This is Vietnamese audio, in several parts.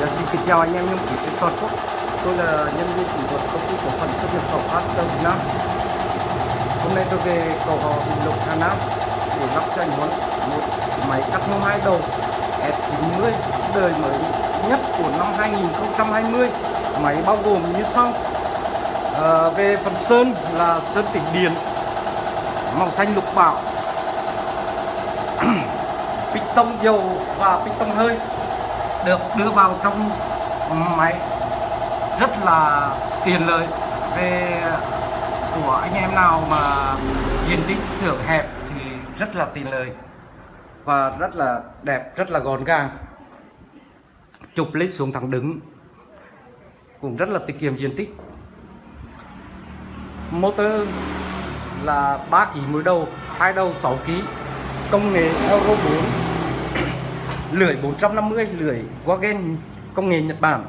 dạ xin Kính chào anh em nhân viên trên toàn quốc. Tôi là nhân viên kỹ thuật công ty cổ phần xuất nhập khẩu Aston Việt Nam Hôm nay tôi về cầu hò Bình Lục Hà Nam để lắp cho anh Huấn một máy cắt nhôm hai đầu F90 đời mới nhất của năm 2020 Máy bao gồm như sau. À, Về phần sơn là sơn tĩnh điện màu xanh lục bảo piston dầu và piston hơi được đưa vào trong máy. Rất là tiện lợi về của anh em nào mà diện tích xưởng hẹp thì rất là tiện lợi và rất là đẹp, rất là gọn gàng. Chụp lên xuống thẳng đứng cũng rất là tiết kiệm diện tích. Motor là 3 kg mũi đầu, hai đầu 6 kg công nghệ Euro 4 lưỡi 450 lưỡi Wagen công nghệ Nhật Bản.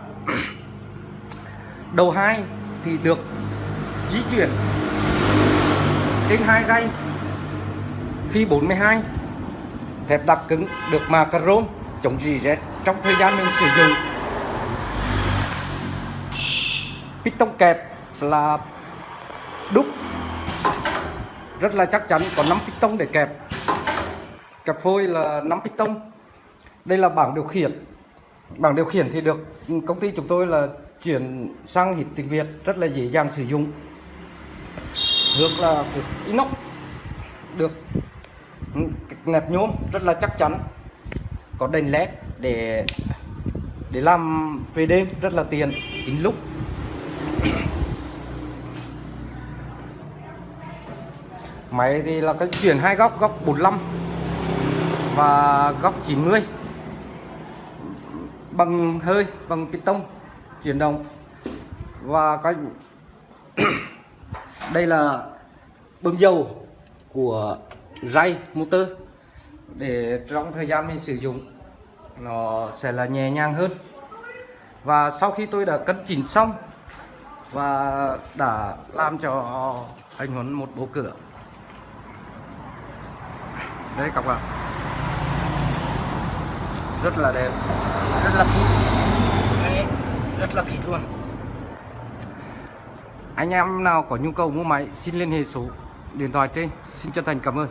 Đầu hai thì được di chuyển trên hai ray phi 42 thép đặc cứng được mà carbon chống rỉ rét trong thời gian mình sử dụng. Piston kẹp là đúc, rất là chắc chắn có 5 piston để kẹp. Kẹp phôi là 5 piston đây là bảng điều khiển. Bảng điều khiển thì được công ty chúng tôi là chuyển sang hít tiếng Việt, rất là dễ dàng sử dụng. Được là thuộc inox được nẹp nhôm, rất là chắc chắn. Có đèn led để để làm về đêm, rất là tiền kính lúc. Máy thì là cái chuyển hai góc góc 45 và góc 90 bằng hơi, bằng piston chuyển động. Và cái đây là bơm dầu của ray motor để trong thời gian mình sử dụng nó sẽ là nhẹ nhàng hơn. Và sau khi tôi đã cân chỉnh xong và đã làm cho anh Huấn một bộ cửa. Đấy các bạn rất là đẹp rất là đấy, rất là kỹ luôn. Anh em nào có nhu cầu mua máy xin liên hệ số điện thoại trên. Xin chân thành cảm ơn